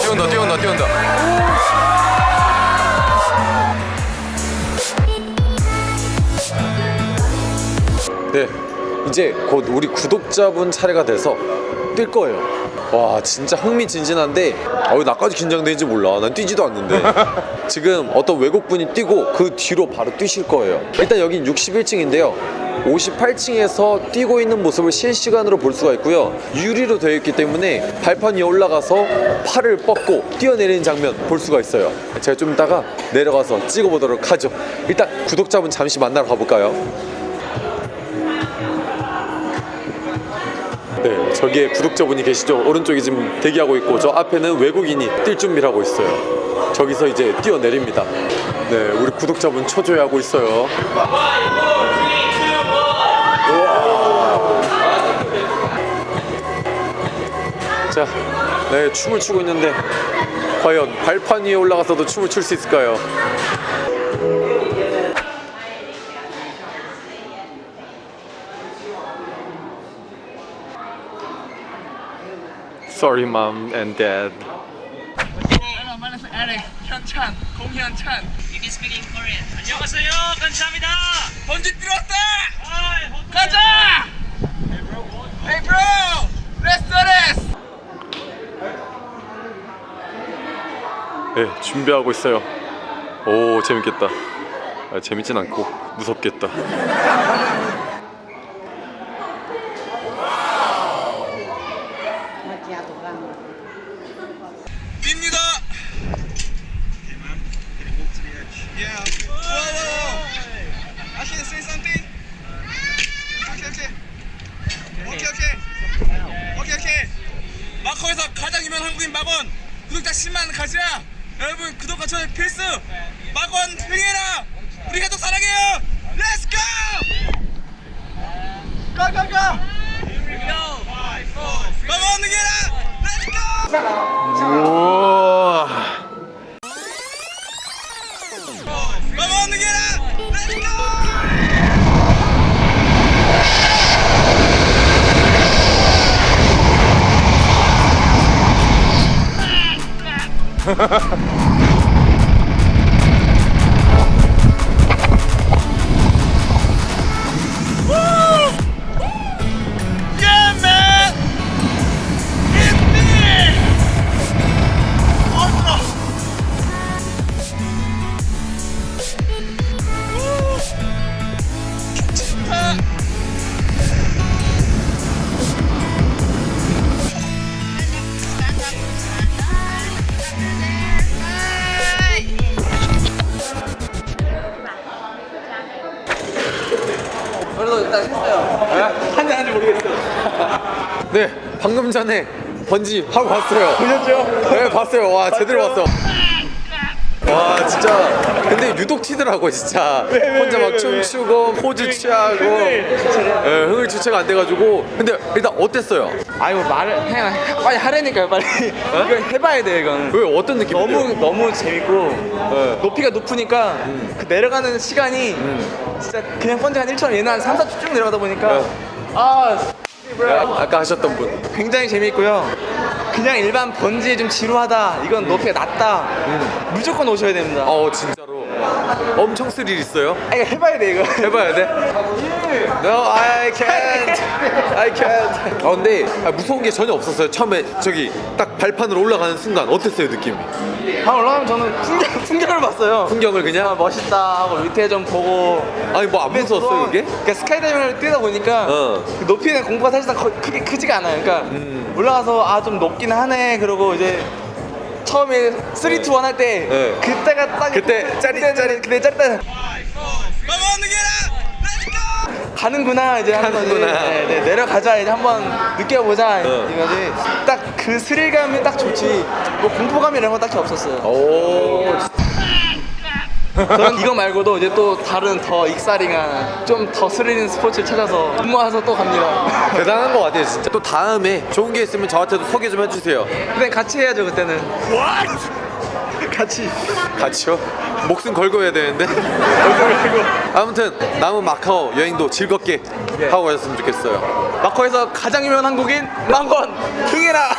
뛰어온다 뛰어온다 뛰어온다. 네 이제 곧 우리 구독자분 차례가 돼서 뛸 거예요. 와 진짜 흥미진진한데 어우 나까지 긴장되는지 몰라. 난 뛰지도 않는데. 지금 어떤 외국분이 뛰고 그 뒤로 바로 뛰실 거예요. 일단 여긴 61층인데요. 58층에서 뛰고 있는 모습을 실시간으로 볼 수가 있고요. 유리로 되어 있기 때문에 발판 위에 올라가서 팔을 뻗고 뛰어내리는 장면 볼 수가 있어요. 제가 좀 이따가 내려가서 찍어보도록 하죠. 일단 구독자분 잠시 만나러 가볼까요? 네, 저기에 구독자분이 계시죠? 오른쪽에 지금 대기하고 있고 저 앞에는 외국인이 뛸 준비를 하고 있어요. 저기서 이제 뛰어내립니다. 네, 우리 구독자분 초조해 하고 있어요. 우와. 자, 네, 춤을 추고 있는데 과연 발판 위에 올라가서도 춤을 출 수 있을까요? Sorry, mom and dad. 에릭, 현찬, 공현찬. You can speak in Korean. 안녕하세요. 감사합니다. 번지 들었다! 가자! Hey bro! Let's do this! 네, 준비하고 있어요. 오, 재밌겠다. 아, 재밌진 않고 무섭겠다. 뜁니다! Yeah. Whoa, whoa, whoa. I can say something? Okay, okay. 오케이, 오케이. 오케이, 오케이. 마커에서 가장 유명한 한국인 마건 구독자 10만 가자. 여러분 구독과 좋아요 필수. 마건 흥해라. 우리 가족 사랑해요. 마건 흥 네, 방금 전에 번지 하고 왔어요. 보셨죠? 네, 봤어요. 와, 제대로 봤어. 와, 진짜. 근데 유독 튀더라고, 진짜. 혼자 막 춤추고 포즈 취하고. 네, 흥을 주체가 안 돼가지고. 근데 일단 어땠어요? 아 이거 말을 그냥 빨리 하라니까요 빨리 이거 해봐야 돼 이건 왜 어떤 느낌? 너무 너무 재밌고 네. 높이가 높으니까 그 내려가는 시간이 진짜 그냥 번지 한 1천 얘는 한 3, 4초 쭉 내려가다 보니까 네. 아 아까 하셨던 분. 굉장히 재밌고요 그냥 일반 번지에 좀 지루하다 이건 높이가 낮다 무조건 오셔야 됩니다 어, 진짜로. 엄청 스릴 있어요? 아 이거 해봐야 돼 이거 해봐야 돼? No, I can't. I can't. 아 근데 아, 무서운 게 전혀 없었어요. 처음에 저기 딱 발판으로 올라가는 순간 어땠어요 느낌이? 한 올라가면 저는 풍경, 풍경을 봤어요 풍경을 아, 그냥 멋있다 하고 밑에 좀 보고 아니 뭐 안 무서웠어요 그게? 그러니까 스카이다이빙을 뛰다 보니까 어. 그 높이는 공부가 사실상 거- 크게 크지가 않아요. 그러니까 올라가서 아 좀 높긴 하네. 그러고 이제 처음에 3, 2, 1 할때 네. 그때가 딱 그때 짜릿- 짜릿 그때 짜릿한 가는구나 이제 하는 거지. 가는구나. 네, 네, 내려가자 이제 한번 느껴보자 어. 이거지. 딱 그 스릴감이 딱 좋지. 뭐 공포감 이런 건 딱히 없었어요. 오. 저는 이거 말고도 이제 또 다른 더 익사링한 좀 더 스릴 있는 스포츠를 찾아서 모아서 또 갑니다. 대단한 것 같아요 진짜 또 다음에 좋은 게 있으면 저한테도 소개 좀 해주세요 근데 같이 해야죠 그때는. 같이. 같이요? 목숨 걸고 해야 되는데 아무튼 남은 마카오 여행도 즐겁게 하고 가셨으면 좋겠어요 마커에서 가장 유명한 한국인 망건 흥해라.